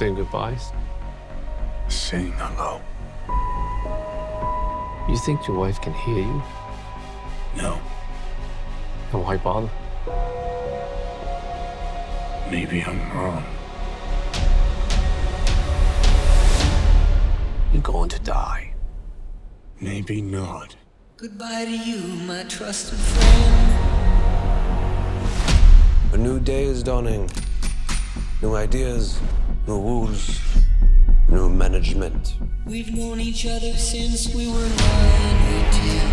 saying goodbyes? Saying hello. You think your wife can hear you? No. Then why bother? Maybe I'm wrong. You're going to die. Maybe not. Goodbye to you, my trusted friend. A new day is dawning. New ideas, new rules, new management. We've known each other since we were nine or ten.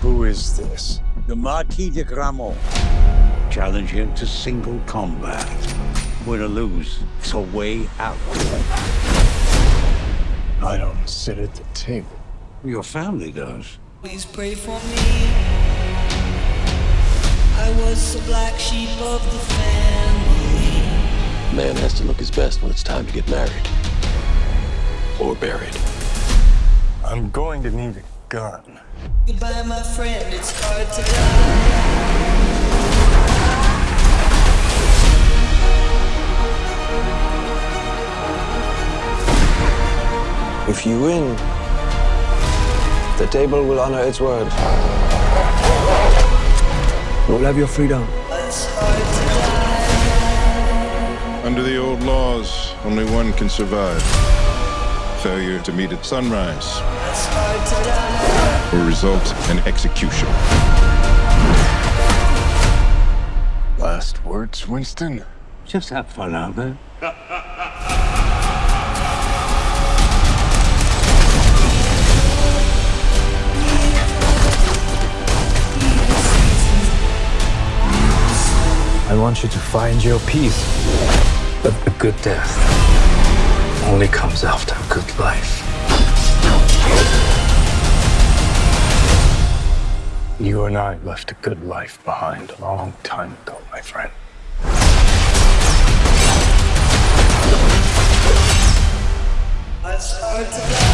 Who is this? The Marquis de Gramont. Challenge him to single combat. Win or lose, it's a way out. I don't sit at the table. Your family does. Please pray for me. I was the black sheep of the family. Man has to look his best when it's time to get married. Or buried. I'm going to need a gun. Goodbye, my friend. It's hard to die. If you win, the table will honor its word. You'll have your freedom. Under the old laws, only one can survive. Failure to meet at sunrise It's hard to die. will result in execution. Last words, Winston? Just have fun out there. I want you to find your peace. But a good death only comes after a good life. You and I left a good life behind a long time ago, my friend. To die.